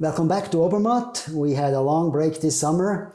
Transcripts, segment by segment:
Welcome back to Obermatt. We had a long break this summer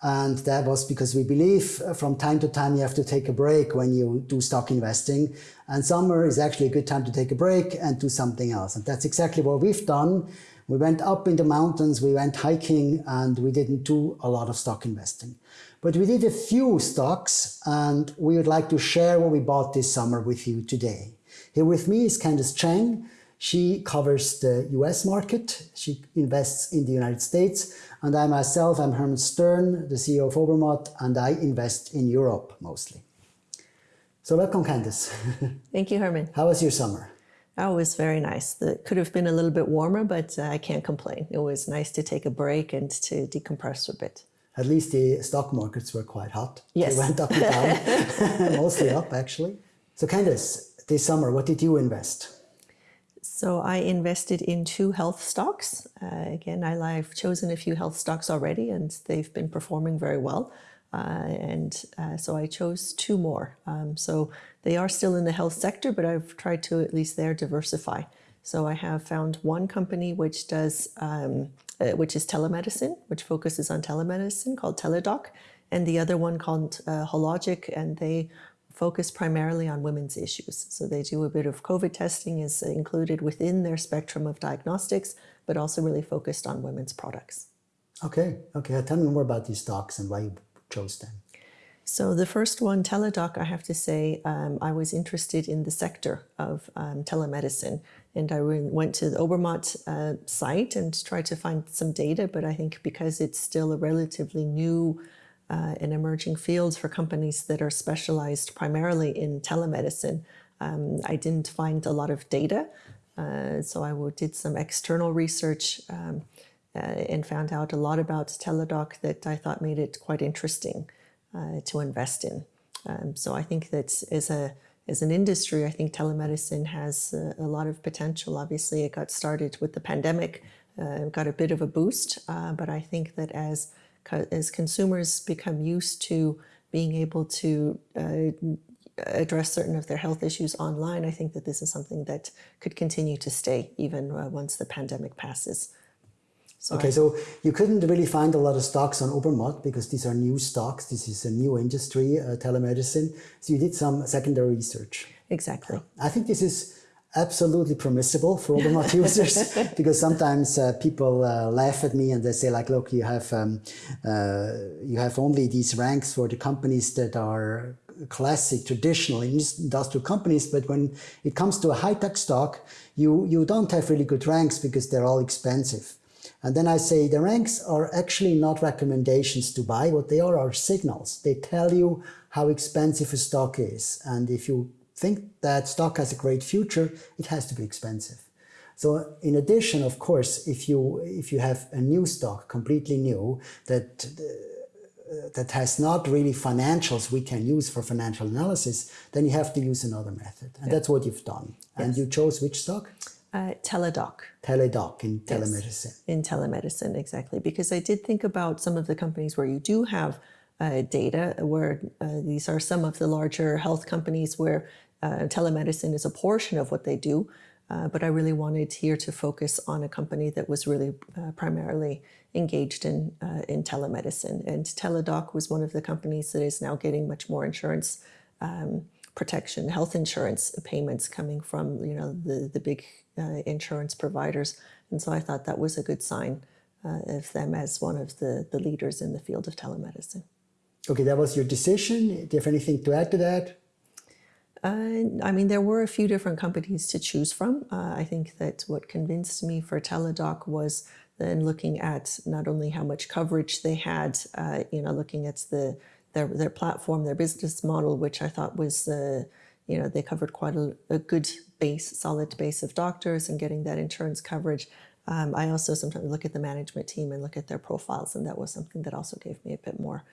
and that was because we believe uh, from time to time you have to take a break when you do stock investing. And summer is actually a good time to take a break and do something else. And that's exactly what we've done. We went up in the mountains, we went hiking, and we didn't do a lot of stock investing. But we did a few stocks, and we would like to share what we bought this summer with you today. Here with me is Candice Cheng. She covers the US market. She invests in the United States and I myself, I'm Herman Stern, the CEO of Obermatt, and I invest in Europe mostly. So welcome, Candice. Thank you, Herman. How was your summer? Oh, it was very nice. It could have been a little bit warmer, but uh, I can't complain. It was nice to take a break and to decompress a bit. At least the stock markets were quite hot. Yes. They went up and down, mostly up actually. So Candice, this summer, what did you invest? So I invested in two health stocks. Uh, again, I, have chosen a few health stocks already and they've been performing very well. Uh, and uh, so I chose two more. Um, so they are still in the health sector, but I've tried to at least there diversify. So I have found one company which does, um, uh, which is telemedicine, which focuses on telemedicine called Teladoc, and the other one called uh, Hologic, and they focus primarily on women's issues. So they do a bit of COVID testing is included within their spectrum of diagnostics, but also really focused on women's products. Okay, okay. Tell me more about these stocks and why you chose them. So the first one, Teladoc, I have to say, um, I was interested in the sector of um, telemedicine. And I went to the Obermatt uh, site and tried to find some data, but I think because it's still a relatively new uh, in emerging fields for companies that are specialized primarily in telemedicine. Um, I didn't find a lot of data, uh, so I did some external research um, uh, and found out a lot about Teladoc that I thought made it quite interesting uh, to invest in. Um, so I think that as a as an industry, I think telemedicine has a, a lot of potential. Obviously, it got started with the pandemic, uh, got a bit of a boost, uh, but I think that as as consumers become used to being able to uh, address certain of their health issues online, I think that this is something that could continue to stay even uh, once the pandemic passes. So okay, so you couldn't really find a lot of stocks on Obermatt because these are new stocks. This is a new industry, uh, telemedicine. So you did some secondary research. Exactly. I think this is absolutely permissible for Obermatt users because sometimes uh, people uh, laugh at me and they say like look you have um, uh, you have only these ranks for the companies that are classic traditional industrial companies but when it comes to a high-tech stock you you don't have really good ranks because they're all expensive. And then I say the ranks are actually not recommendations to buy. What they are are signals. They tell you how expensive a stock is and if you think that stock has a great future, it has to be expensive. So in addition, of course, if you if you have a new stock, completely new, that uh, that has not really financials we can use for financial analysis, then you have to use another method. And yeah. that's what you've done. Yes. And you chose which stock? Uh, teledoc. Teladoc in telemedicine. Yes, in telemedicine, exactly. Because I did think about some of the companies where you do have uh, data, where uh, these are some of the larger health companies where uh, telemedicine is a portion of what they do, uh, but I really wanted here to focus on a company that was really uh, primarily engaged in, uh, in telemedicine. And Teladoc was one of the companies that is now getting much more insurance um, protection, health insurance payments coming from you know the, the big uh, insurance providers. And so I thought that was a good sign uh, of them as one of the, the leaders in the field of telemedicine. Okay, that was your decision. Do you have anything to add to that? Uh, I mean, there were a few different companies to choose from. Uh, I think that what convinced me for Teladoc was then looking at not only how much coverage they had, uh, you know, looking at the their their platform, their business model, which I thought was, uh, you know, they covered quite a, a, good base, solid base of doctors and getting that insurance coverage. Um, I also sometimes look at the management team and look at their profiles, and that was something that also gave me a bit more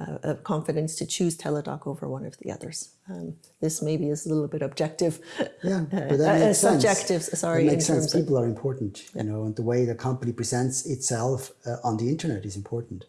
uh, of confidence to choose Teladoc over one of the others. Um, this maybe is a little bit objective. Yeah, but that uh, makes sense. Subjective, sorry. It makes sense. People of, are important, yeah. you know, and the way the company presents itself uh, on the internet is important.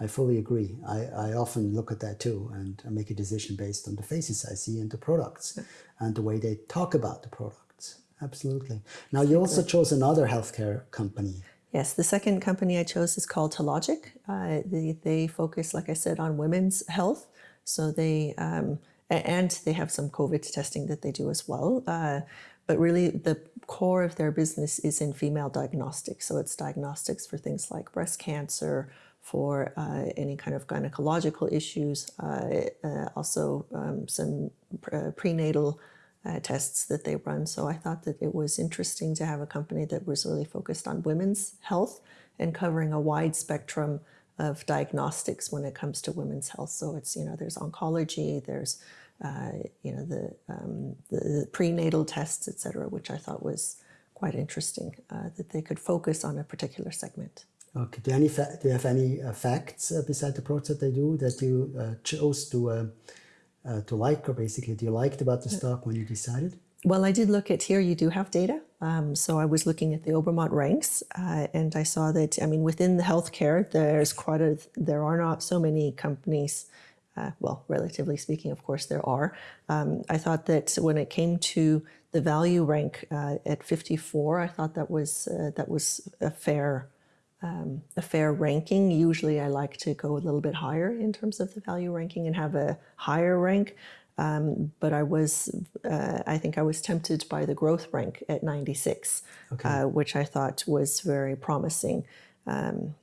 I fully agree. I, I often look at that too and I make a decision based on the faces I see and the products yeah. and the way they talk about the products. Absolutely. Now you also chose another healthcare company. Yes, the second company I chose is called Telogic. Uh, they, they, focus, like I said, on women's health. So they, um, and they have some COVID testing that they do as well. Uh, but really the core of their business is in female diagnostics. So it's diagnostics for things like breast cancer, for uh, any kind of gynecological issues, uh, uh, also um, some uh, prenatal uh, tests that they run. So I thought that it was interesting to have a company that was really focused on women's health and covering a wide spectrum of diagnostics when it comes to women's health. So it's, you know, there's oncology, there's, uh, you know, the, um, the, prenatal tests, et cetera, which I thought was quite interesting, that they could focus on a particular segment. Okay. Do any do you have any uh, facts uh, beside the that they do that you uh, chose to uh, uh, to like, or basically, do you liked about the stock when you decided? Well, I did look at here. You do have data, um, so I was looking at the Obermatt ranks, uh, and I saw that. I mean, within the healthcare, there's quite a. There are not so many companies. well, relatively speaking, of course, there are. Um, I thought that when it came to the value rank at 54, I thought that was that was a fair um, a fair ranking. Usually I like to go a little bit higher in terms of the value ranking and have a higher rank. Um, but I was, uh, I think I was tempted by the growth rank at 96, okay. uh, which I thought was very promising. Um,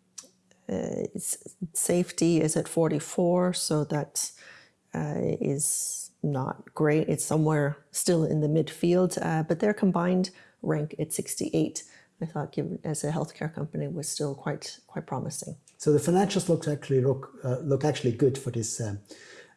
uh, safety is at 44, so that uh, is not great. It's somewhere still in the midfield, uh, but their combined rank at 68. I thought, given as a healthcare company, was still quite quite promising. So the financials look actually look uh, look actually good for this um,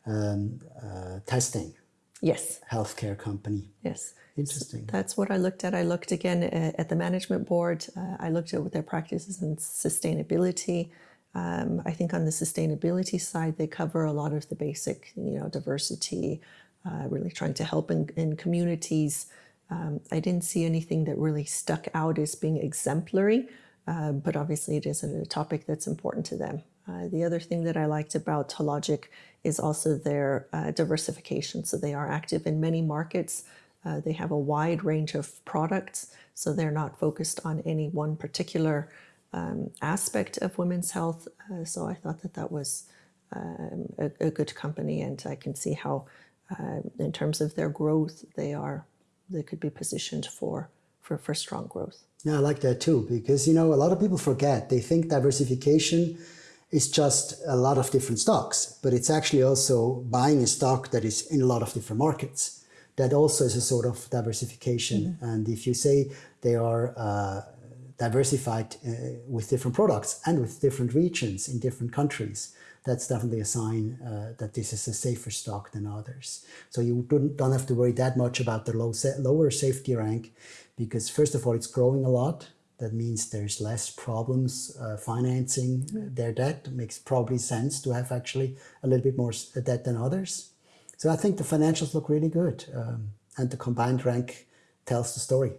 um, uh, testing. Yes. Healthcare company. Yes. Interesting. So that's what I looked at. I looked again uh, at the management board. Uh, I looked at what their practices and sustainability. Um, I think on the sustainability side, they cover a lot of the basic, you know, diversity, uh, really trying to help in, in communities. Um, I didn't see anything that really stuck out as being exemplary, uh, but obviously it is a topic that's important to them. Uh, the other thing that I liked about Tologic is also their uh, diversification. So they are active in many markets. Uh, they have a wide range of products, so they're not focused on any one particular um, aspect of women's health. Uh, so I thought that that was um, a, a, good company, and I can see how, uh, in terms of their growth, they are they could be positioned for, for, for strong growth. Yeah, I like that too, because, you know, a lot of people forget, they think diversification is just a lot of different stocks, but it's actually also buying a stock that is in a lot of different markets. That also is a sort of diversification. Mm -hmm. And if you say they are uh, diversified uh, with different products and with different regions in different countries, that's definitely a sign uh, that this is a safer stock than others. So you don't, don't have to worry that much about the low lower safety rank because first of all, it's growing a lot. That means there's less problems uh, financing their debt. It makes probably sense to have actually a little bit more debt than others. So I think the financials look really good um, and the combined rank tells the story.